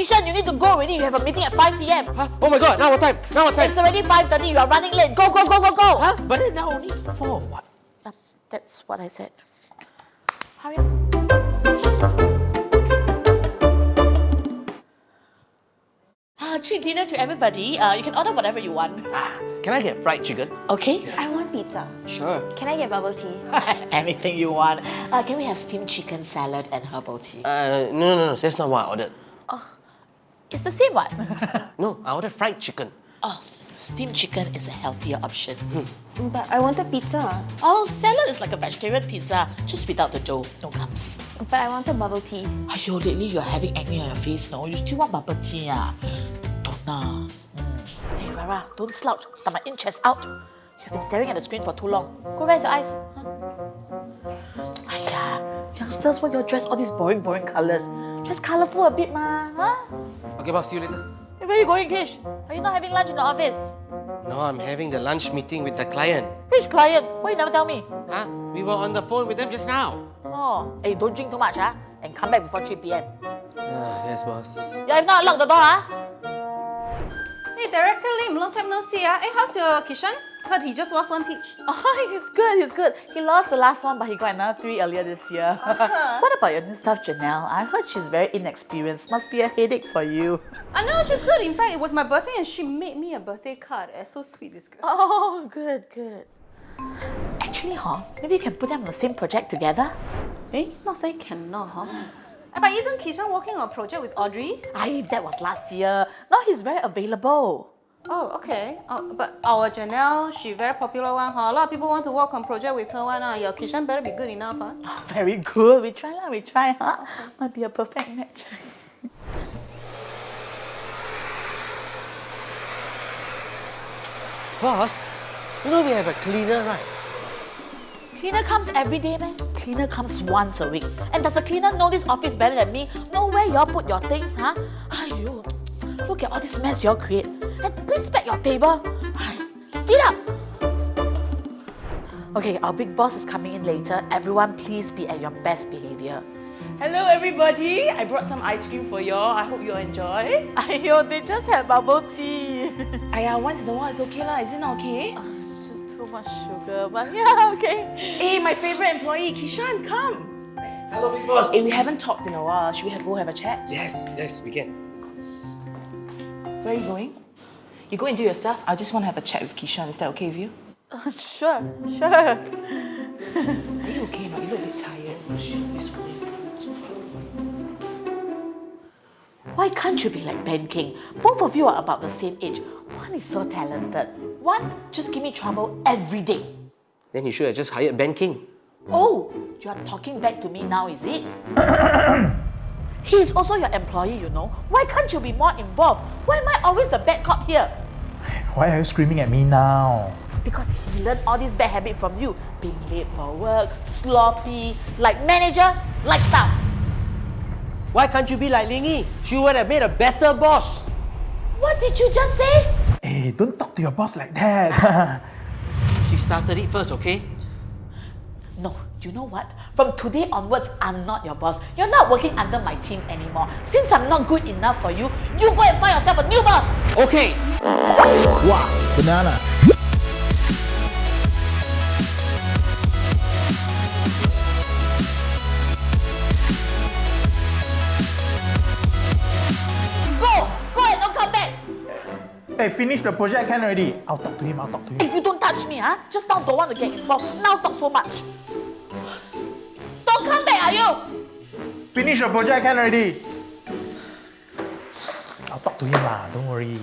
Kishan, you need to go already. You have a meeting at 5 p.m. Huh? Oh my god, now what time? Now what time? It's already 5.30. You are running late. Go, go, go, go, go. Huh? But then now only four. What? Yep, that's what I said. Hurry up. Uh, treat dinner to everybody. Uh, you can order whatever you want. Ah, can I get fried chicken? Okay? I want pizza. Sure. Can I get bubble tea? Anything you want. Uh, can we have steamed chicken salad and herbal tea? Uh, no, no, no, that's not what I ordered. It's the same one. No, I ordered fried chicken. oh, steamed chicken is a healthier option. But I wanted pizza. Oh, salad is like a vegetarian pizza, just without the dough, no crumbs. But I wanted bubble tea. Aiyo, lately you're having acne on your face, no? You still want bubble tea, ah? Don't know. Mm. Hey, Rara, don't slouch. Got my inch out. You've been staring at the screen for too long. Go raise your eyes. Huh? Aiya, youngsters, why you dress all these boring, boring colours? Dress colourful a bit, ma. Huh? Okay, boss, see you later. Hey, where are you going, Kish? Are you not having lunch in the office? No, I'm having the lunch meeting with the client. Which client? Why you never tell me? Huh? We were on the phone with them just now. Oh, hey, don't drink too much, huh? And come back before 3 p.m. Ah, yes, boss. Yeah, if not, lock the door, huh? Hey, Director Lim, long time no see. Ah. Hey, how's your Kishan? Heard he just lost one peach. Oh, he's good, he's good. He lost the last one, but he got another three earlier this year. what about your new staff, Janelle? I heard she's very inexperienced. Must be a headache for you. I know she's good. In fact, it was my birthday and she made me a birthday card. Eh, so sweet, this girl. Oh, good, good. Actually, huh, maybe you can put them on the same project together. Eh, not say cannot, huh? But isn't Kishan working on a project with Audrey? Aye, that was last year. Now he's very available. Oh, okay. Oh, but our Janelle, she very popular one, huh? A lot of people want to work on project with her one. Uh. Your Kishan better be good enough, huh? Oh, very good. We try lah, we try, huh? Might be a perfect match. Boss, you know we have a cleaner, right? Cleaner comes every day, man. Cleaner comes once a week. And does the cleaner know this office better than me? Know where y'all put your things, huh? Aiyo, look at all this mess y'all create. And please back your table. Ay, Feet up! Okay, our big boss is coming in later. Everyone, please be at your best behavior. Hello everybody, I brought some ice cream for y'all. I hope you enjoy. Aiyo, they just had bubble tea. Aya, once in a while it's okay lah. Is it not okay? Uh, it's just too much sugar, but yeah, okay. Hey, my favorite employee, Kishan, come. Hello, big boss. Hey, we haven't talked in a while. Should we have, go have a chat? Yes, yes, we can. Where are you going? You go and do your stuff. I just want to have a chat with Kishan. Is that okay with you? Uh, sure, sure. Are you okay now? You look a bit tired. Why can't you be like Ben King? Both of you are about the same age. One is so talented. One just give me trouble every day. Then you should have just hired Ben King. Oh, you are talking back to me now, is it? he is also your employee, you know. Why can't you be more involved? Why am I always the bad cop here? Why are you screaming at me now? Because he learned all these bad habits from you. Being late for work, sloppy, like manager, like staff. Why can't you be like Ling Yi? She would have made a better boss. What did you just say? Hey, don't talk to your boss like that. She started it first, okay? No, you know what? From today onwards, I'm not your boss. You're not working under my team anymore. Since I'm not good enough for you, you go and find yourself a new boss. Okay. wow, banana. Hey, finish the project can already. I'll talk to him, I'll talk to him. If you don't touch me, huh? Just now don't want to get involved. Now talk so much. Don't come back, are you? Finish the project can already. I'll talk to him lah, don't worry.